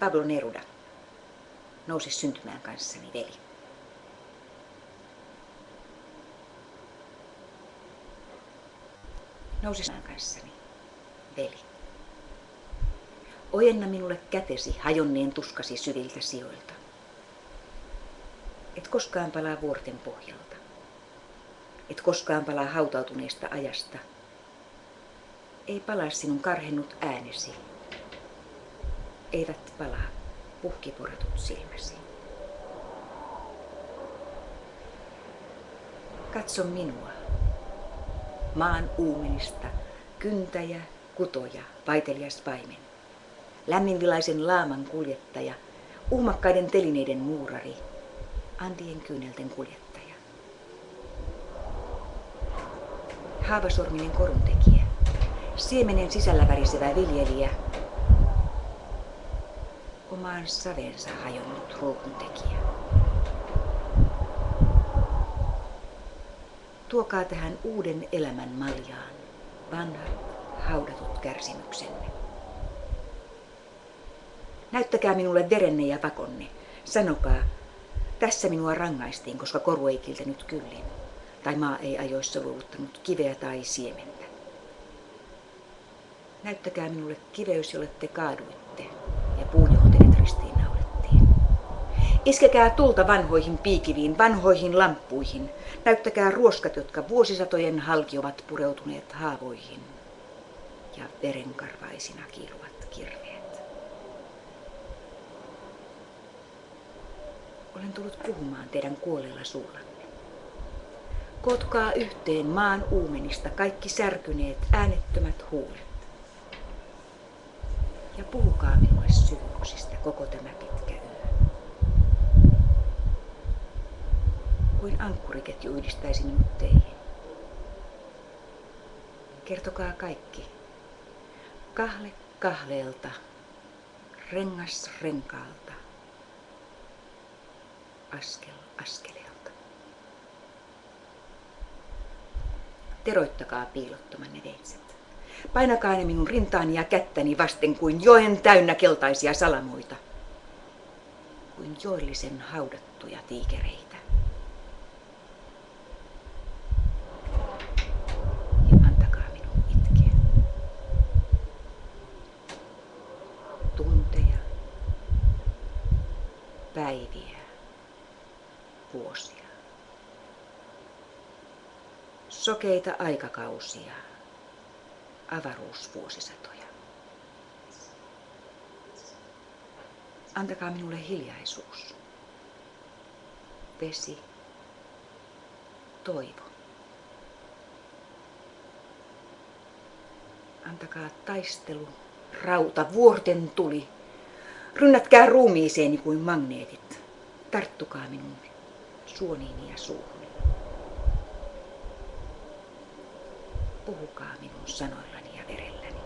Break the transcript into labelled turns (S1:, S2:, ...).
S1: Pablo Neruda, nouse syntymään kanssani, veli. Nouse kanssani, veli. Ojenna minulle kätesi hajonneen tuskasi syviltä sijoilta. Et koskaan palaa vuorten pohjalta. Et koskaan palaa hautautuneesta ajasta. Ei palaa sinun karhennut äänesi. Eivät palaa puhkiporatut silmäsi. Katso minua, maan uumenista, kyntäjä, kutoja, vaitelias paimen. Lämminvilaisen laaman kuljettaja, uhmakkaiden telineiden muurari, Andien kyynelten kuljettaja. Haavasorminen koruntekijä, siemenen sisällä värisevä viljelijä, omaan savensa hajonnut ruukuntekijä. Tuokaa tähän uuden elämän maljaan vanhat haudatut kärsimyksenne. Näyttäkää minulle verenne ja pakonne. Sanokaa, tässä minua rangaistiin, koska koru ei kiltänyt kyllin, tai maa ei ajoissa luovuttanut kiveä tai siementä. Näyttäkää minulle kiveys, jolle te kaaduitte, ja puu, Iskekää tulta vanhoihin piikiviin, vanhoihin lamppuihin. Näyttäkää ruoskat, jotka vuosisatojen halki ovat pureutuneet haavoihin ja verenkarvaisina kiiluvat kirveet. Olen tullut puhumaan teidän kuolleella suullanne. Kotkaa yhteen maan uumenista kaikki särkyneet äänettömät huulet. Ja puhukaa minulle syvyyksistä koko tämä pitkä yö. Kuin ankkuriketju yhdistäisi minut teihin. Kertokaa kaikki. Kahle kahleelta, rengas renkaalta, askel askeleelta. Teroittakaa piilottomanne veitset. Painakaa ne minun rintaani ja kättäni vasten kuin joen täynnä keltaisia salamoita. Kuin joillisen haudattuja tiikereitä. Ja antakaa minun itkeä. Tunteja, päiviä, vuosia. Sokeita aikakausia, avaruusvuosisatoja. Antakaa minulle hiljaisuus, vesi, toivo. Antakaa taistelu, rauta, vuorten tuli. Rynnätkää ruumiiseeni kuin magneetit. Tarttukaa minun suoniini ja suuhuni. Puhukaa minun sanoillani ja verellä.